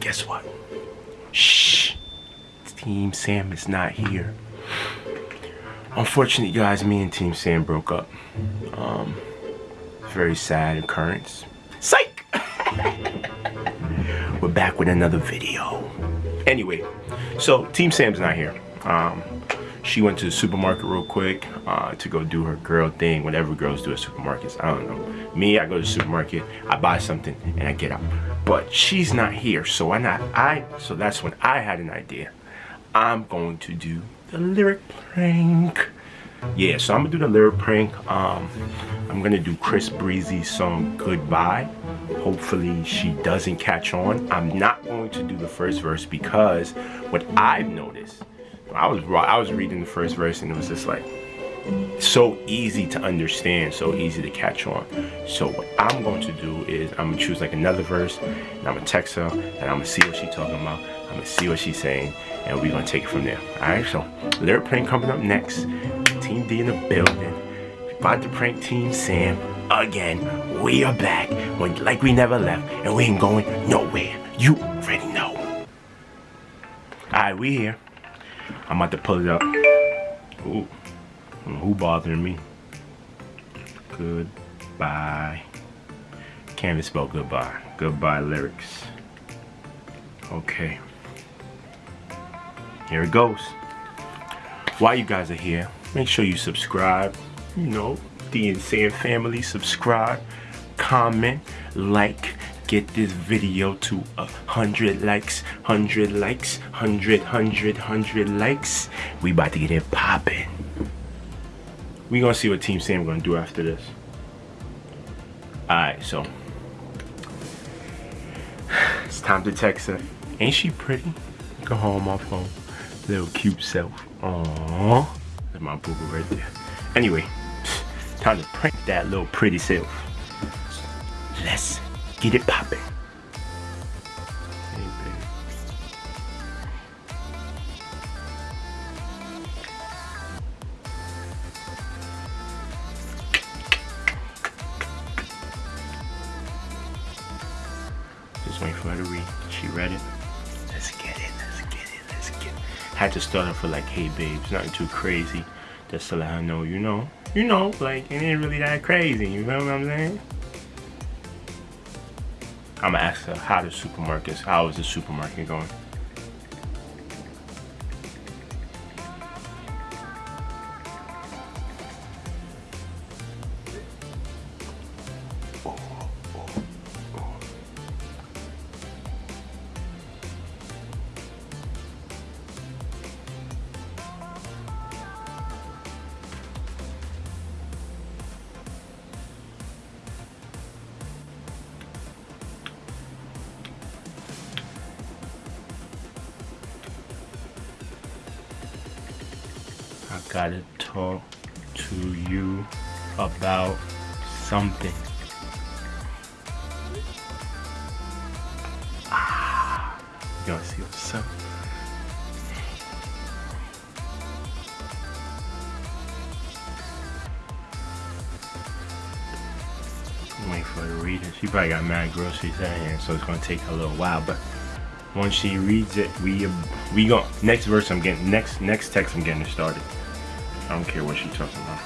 guess what? Shh. Team Sam is not here. Unfortunately, guys, me and Team Sam broke up. Um, very sad occurrence. Psych! We're back with another video. Anyway, so Team Sam's not here. Um, she went to the supermarket real quick uh, to go do her girl thing, whatever girls do at supermarkets. I don't know. Me, I go to the supermarket, I buy something, and I get out. But she's not here, so why not? I so that's when I had an idea. I'm going to do the lyric prank. Yeah, so I'm gonna do the lyric prank. Um, I'm gonna do Chris Breezy's song Goodbye. Hopefully she doesn't catch on. I'm not going to do the first verse because what I've noticed I was I was reading the first verse and it was just like so easy to understand, so easy to catch on. So what I'm going to do is I'm gonna choose like another verse and I'm gonna text her and I'm gonna see what she's talking about. I'm gonna see what she's saying and we're gonna take it from there. Alright, so lyric prank coming up next. Team D in the building. About to prank Team Sam again. We are back when, like we never left and we ain't going nowhere. You already know. Alright, we here. I'm about to pull it up. Ooh, who bothering me? Goodbye. Can't even spell goodbye. Goodbye lyrics. Okay. Here it goes. While you guys are here, make sure you subscribe. You know, the Insane Family, subscribe, comment, like, get this video to a hundred likes, hundred likes, hundred, hundred, hundred likes. We about to get it popping. We gonna see what Team Sam gonna do after this. Alright, so it's time to text her. Ain't she pretty? Go home my phone. Little cute self. Aww. That's my boo, right there. Anyway, time to prank that little pretty self. Let's Get it popping. Just waiting for her to read. She read it. Let's get it. Let's get it. Let's get it. Had to start her for like, hey babes, nothing too crazy. Just to let her know, you know, you know, like it ain't really that crazy. You know what I'm saying? I'm gonna ask her how the supermarkets, how is the supermarket going? I gotta talk to you about something. Ah, you wanna see what's up? I'm for her to read it. She probably got mad groceries in here, so it's gonna take a little while, but once she reads it, we we go next verse I'm getting next next text I'm getting started. I don't care what she's talking about.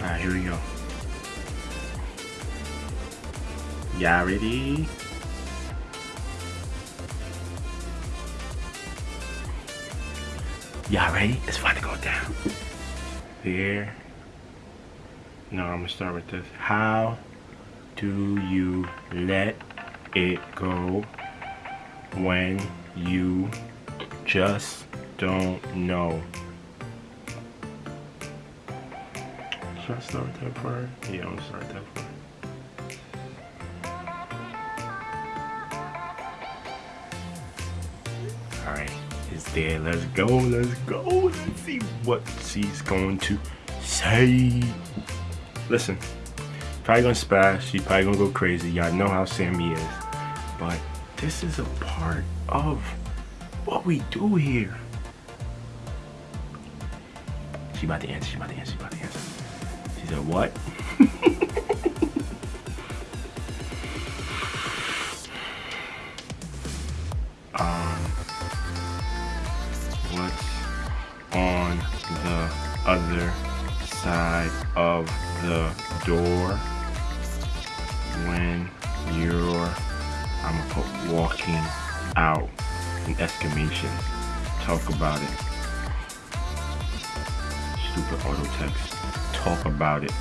Alright, here we go. Y'all ready? Y'all ready? It's about to go down. There. No, I'm gonna start with this. How do you let it go when you just don't know? Should I start with that part? Yeah, I'm gonna start that part. There. Let's go. Let's go. Let's see what she's going to say. Listen, probably gonna spaz. She's probably gonna go crazy. Y'all know how Sammy is. But this is a part of what we do here. She about to answer, she about to answer, she about to answer. She said, what? door when you're I'm gonna put walking out in exclamation. Talk about it. Stupid auto text. Talk about it.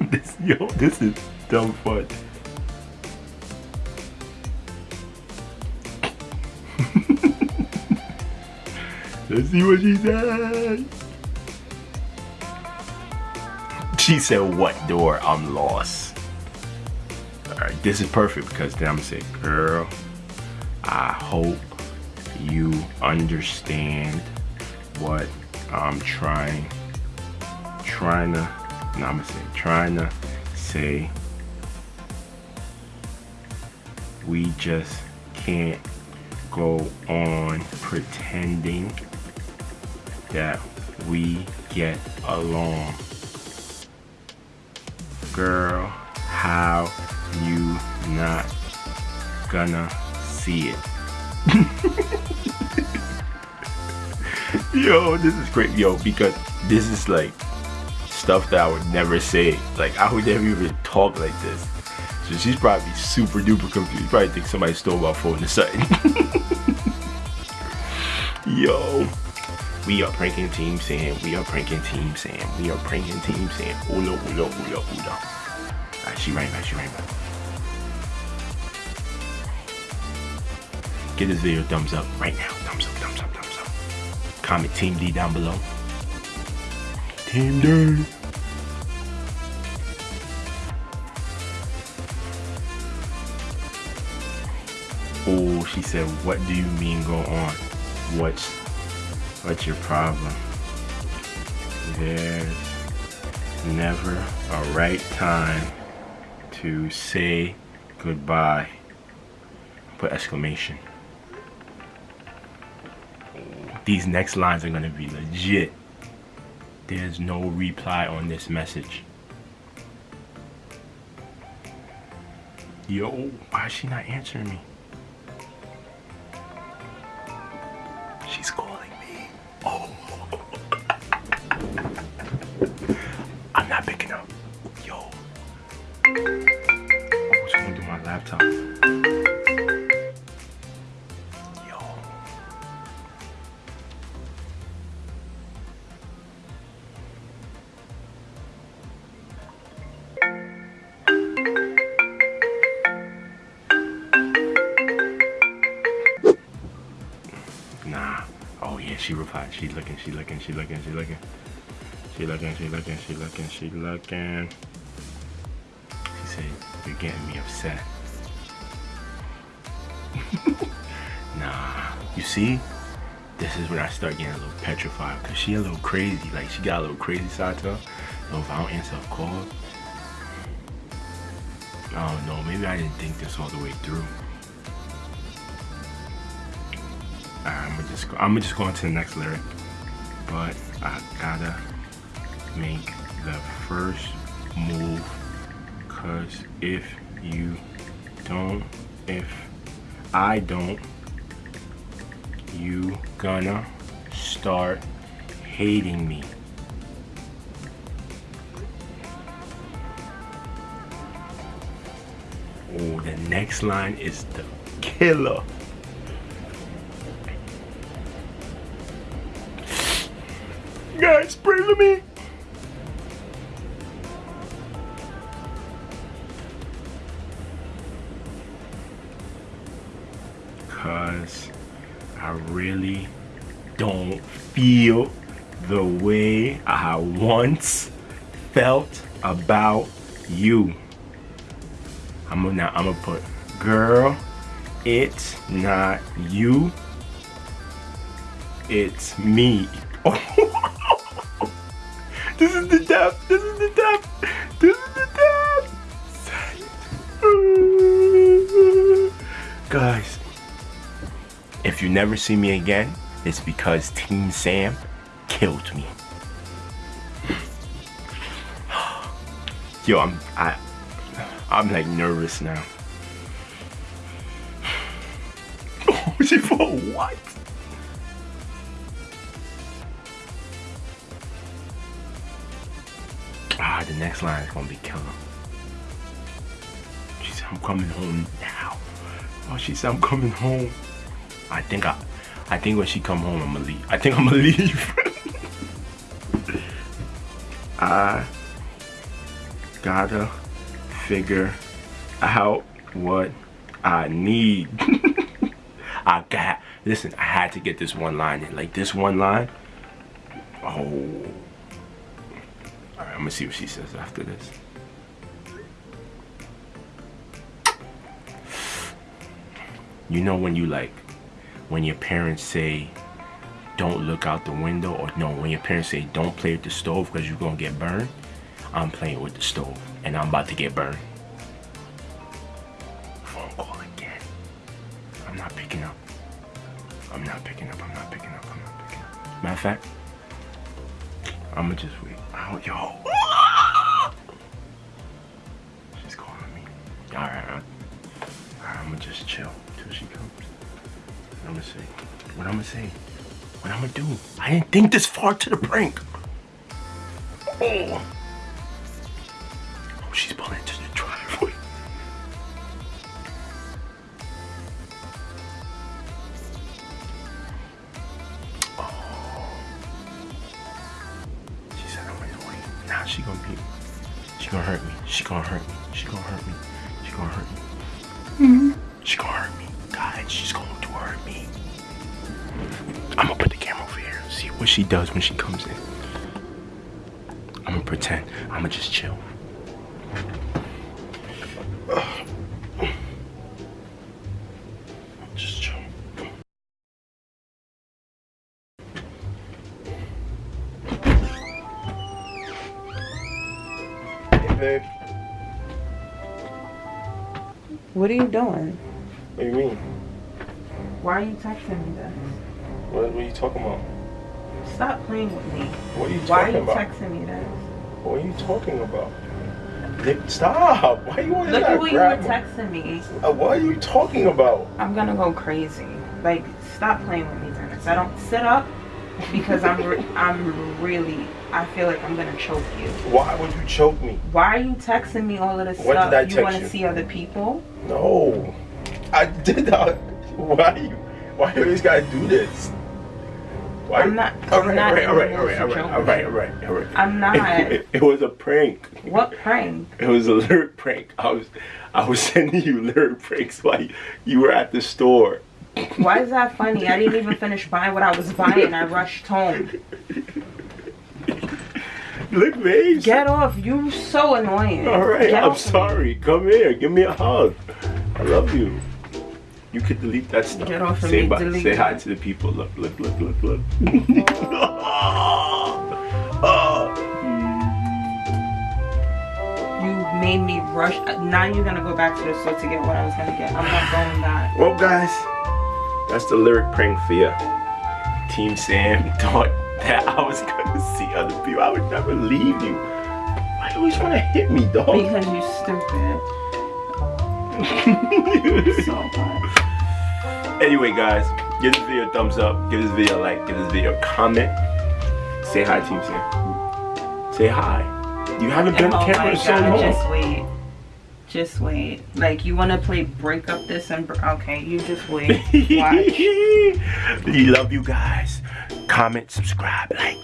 this yo, this is dumb fun. Let's see what she said. She said, what door? I'm lost. Alright, this is perfect because then I'm gonna say, girl, I hope you understand what I'm trying, trying to, no, I'm gonna say, trying to say. We just can't go on pretending that we get along. Girl, how you not gonna see it? Yo, this is great. Yo, because this is like stuff that I would never say. Like, I would never even talk like this. So she's probably super duper confused. Probably think somebody stole my phone or something. Yo. We are pranking Team Sam. We are pranking Team Sam. We are pranking Team Sam. Ula, ula, ula, ula. Alright, she right back. She right back. Give this video a thumbs up right now. Thumbs up, thumbs up, thumbs up. Comment Team D down below. Team D. Oh, she said, what do you mean go on? What's what's your problem? There's never a right time to say goodbye. Put exclamation. These next lines are gonna be legit. There's no reply on this message. Yo, why is she not answering me? She's calling me. Oh. I'm not picking up. Yo. Oh, someone do my laptop. Oh yeah, she replied. She looking, she looking, she looking, she looking. She looking, she looking, she looking, she looking. She said, you're getting me upset. nah. You see? This is when I start getting a little petrified because she a little crazy. Like she got a little crazy side to her. So if I don't answer a call, I don't know. Maybe I didn't think this all the way through. I'm just go, I'm just go on to the next lyric. But I gotta make the first move cause if you don't, if I don't, you gonna start hating me. Oh, the next line is the killer. Guys, pray for me. Cause I really don't feel the way I once felt about you. I'm gonna now I'm gonna put girl, it's not you. It's me. Oh. This is the depth. This is the depth. This is the depth. Guys, if you never see me again, it's because Team Sam killed me. Yo, I'm I I'm like nervous now. She for what? The next line is gonna be killer. She said, I'm coming home now. Oh, she said, I'm coming home. I think I, I think when she come home, I'm gonna leave. I think I'm gonna leave. I gotta figure out what I need. I got, listen, I had to get this one line in. Like this one line, oh. Right, I'm gonna see what she says after this. You know when you like, when your parents say, don't look out the window, or no, when your parents say, don't play with the stove because you're gonna get burned, I'm playing with the stove and I'm about to get burned. Phone call again. I'm not picking up. I'm not picking up, I'm not picking up, I'm not picking up. Matter of fact, I'ma just wait. Oh, yo. She's calling me. Alright, alright. I'ma just chill till she comes. What I'm gonna say? What I'm gonna say? What I'm gonna do? I didn't think this far to the prank. Oh. Oh, she's pulling she's going to hurt me. I'm gonna put the camera over here. See what she does when she comes in. I'm gonna pretend. I'm gonna just chill. Just chill. Hey, babe. What are you doing? What do you mean? Why are you texting me this? What, what are you talking about? Stop playing with me. What are you Why are you about? texting me this? What are you talking about? Nick, stop! Why are you always Look at what you were me? texting me. Uh, what are you talking about? I'm gonna go crazy. Like, stop playing with me, Dennis. I don't sit up because I'm re- I'm really I feel like I'm gonna choke you. Why would you choke me? Why are you texting me all of this When stuff? did I you want to see other people? No, I did not. Why you? Why you always gotta do this? Why? I'm not- All I'm right, not all right, all right, all right, all right, all right, all right. I'm not. It, it was a prank. What prank? It was a lyric prank. I was, I was sending you lyric pranks while you, you were at the store. Why is that funny? I didn't even finish buying what I was buying. I rushed home. Look, babe. Get off. You so annoying. All right, Get I'm of me. sorry. Come here, give me a hug. I love you. You could delete that stuff. Get off of say me, bye. delete say hi to the people. Look, look, look, look, look. oh. You made me rush. Now you're gonna go back to the store to get what I was gonna get. I'm not going back. Well, guys, that's the lyric prank for you. Team Sam thought that I was gonna see other people. I would never leave you. Why you always want to hit me, dog? Because you're stupid. So bad. Anyway, guys, give this video a thumbs up. Give this video a like. Give this video a comment. Say hi, Team Sam. Say hi. You haven't been Oh on camera in so long. just wait. Just wait. Like you wanna play break up this and okay, you just wait. Watch. we love you guys. Comment, subscribe, like.